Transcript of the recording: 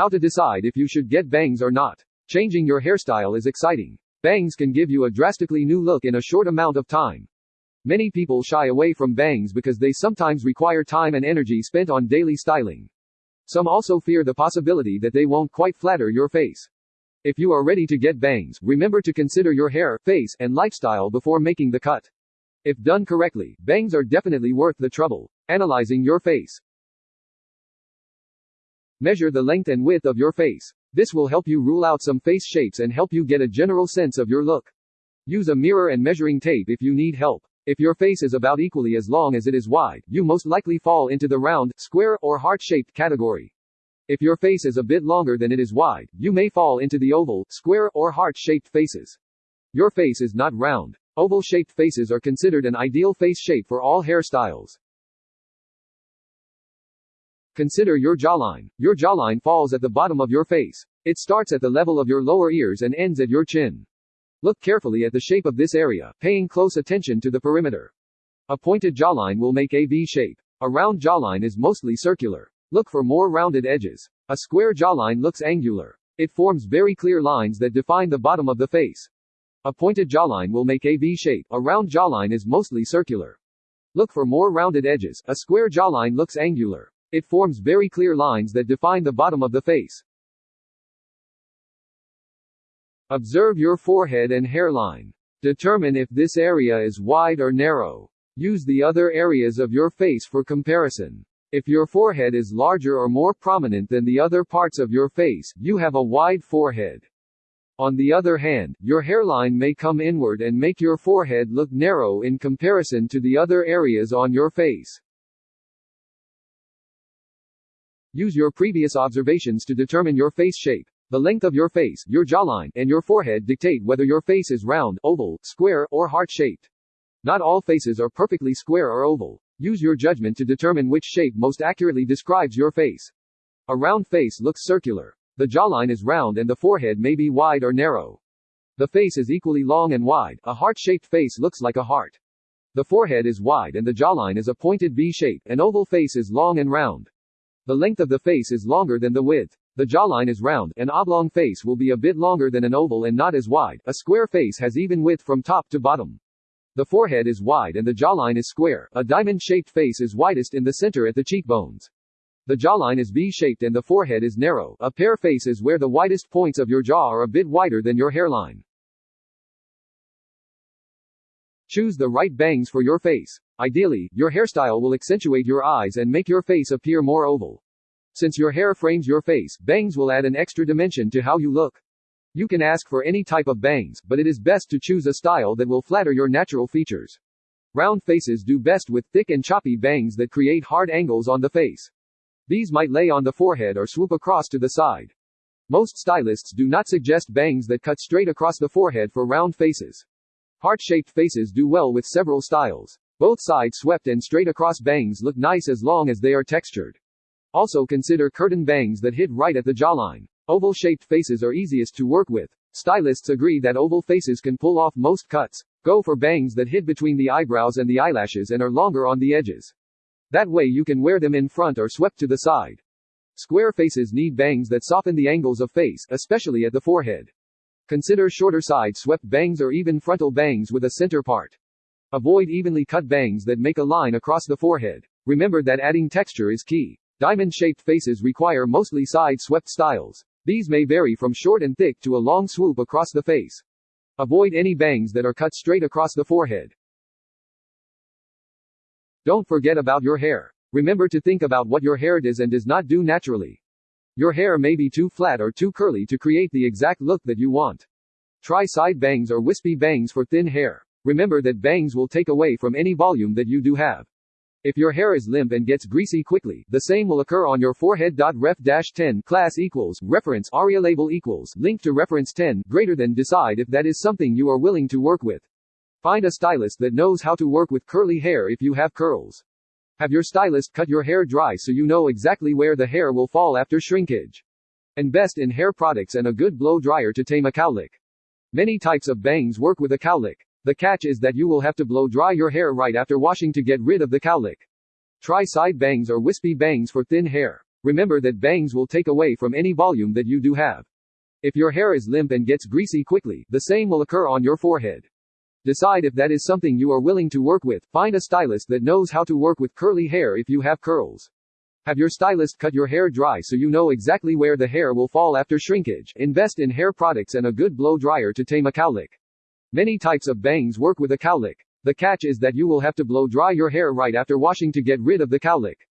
How to decide if you should get bangs or not. Changing your hairstyle is exciting. Bangs can give you a drastically new look in a short amount of time. Many people shy away from bangs because they sometimes require time and energy spent on daily styling. Some also fear the possibility that they won't quite flatter your face. If you are ready to get bangs, remember to consider your hair, face, and lifestyle before making the cut. If done correctly, bangs are definitely worth the trouble. Analyzing your face. Measure the length and width of your face. This will help you rule out some face shapes and help you get a general sense of your look. Use a mirror and measuring tape if you need help. If your face is about equally as long as it is wide, you most likely fall into the round, square, or heart-shaped category. If your face is a bit longer than it is wide, you may fall into the oval, square, or heart-shaped faces. Your face is not round. Oval-shaped faces are considered an ideal face shape for all hairstyles. Consider your jawline. Your jawline falls at the bottom of your face. It starts at the level of your lower ears and ends at your chin. Look carefully at the shape of this area, paying close attention to the perimeter. A pointed jawline will make a V shape. A round jawline is mostly circular. Look for more rounded edges. A square jawline looks angular. It forms very clear lines that define the bottom of the face. A pointed jawline will make a V shape. A round jawline is mostly circular. Look for more rounded edges. A square jawline looks angular. It forms very clear lines that define the bottom of the face. Observe your forehead and hairline. Determine if this area is wide or narrow. Use the other areas of your face for comparison. If your forehead is larger or more prominent than the other parts of your face, you have a wide forehead. On the other hand, your hairline may come inward and make your forehead look narrow in comparison to the other areas on your face. Use your previous observations to determine your face shape. The length of your face, your jawline, and your forehead dictate whether your face is round, oval, square, or heart-shaped. Not all faces are perfectly square or oval. Use your judgment to determine which shape most accurately describes your face. A round face looks circular. The jawline is round and the forehead may be wide or narrow. The face is equally long and wide. A heart-shaped face looks like a heart. The forehead is wide and the jawline is a pointed V shape. An oval face is long and round. The length of the face is longer than the width. The jawline is round, an oblong face will be a bit longer than an oval and not as wide, a square face has even width from top to bottom. The forehead is wide and the jawline is square, a diamond-shaped face is widest in the center at the cheekbones. The jawline is V-shaped and the forehead is narrow, a pear face is where the widest points of your jaw are a bit wider than your hairline. Choose the right bangs for your face. Ideally, your hairstyle will accentuate your eyes and make your face appear more oval. Since your hair frames your face, bangs will add an extra dimension to how you look. You can ask for any type of bangs, but it is best to choose a style that will flatter your natural features. Round faces do best with thick and choppy bangs that create hard angles on the face. These might lay on the forehead or swoop across to the side. Most stylists do not suggest bangs that cut straight across the forehead for round faces. Heart-shaped faces do well with several styles. Both side swept and straight across bangs look nice as long as they are textured. Also consider curtain bangs that hit right at the jawline. Oval-shaped faces are easiest to work with. Stylists agree that oval faces can pull off most cuts. Go for bangs that hit between the eyebrows and the eyelashes and are longer on the edges. That way you can wear them in front or swept to the side. Square faces need bangs that soften the angles of face, especially at the forehead. Consider shorter side swept bangs or even frontal bangs with a center part. Avoid evenly cut bangs that make a line across the forehead. Remember that adding texture is key. Diamond-shaped faces require mostly side-swept styles. These may vary from short and thick to a long swoop across the face. Avoid any bangs that are cut straight across the forehead. Don't forget about your hair. Remember to think about what your hair does and does not do naturally. Your hair may be too flat or too curly to create the exact look that you want. Try side bangs or wispy bangs for thin hair. Remember that bangs will take away from any volume that you do have. If your hair is limp and gets greasy quickly, the same will occur on your forehead. Ref 10 class equals reference aria label equals link to reference 10 greater than decide if that is something you are willing to work with. Find a stylist that knows how to work with curly hair if you have curls. Have your stylist cut your hair dry so you know exactly where the hair will fall after shrinkage. Invest in hair products and a good blow dryer to tame a cowlick. Many types of bangs work with a cowlick. The catch is that you will have to blow dry your hair right after washing to get rid of the cowlick. Try side bangs or wispy bangs for thin hair. Remember that bangs will take away from any volume that you do have. If your hair is limp and gets greasy quickly, the same will occur on your forehead. Decide if that is something you are willing to work with. Find a stylist that knows how to work with curly hair if you have curls. Have your stylist cut your hair dry so you know exactly where the hair will fall after shrinkage. Invest in hair products and a good blow dryer to tame a cowlick. Many types of bangs work with a cowlick. The catch is that you will have to blow dry your hair right after washing to get rid of the cowlick.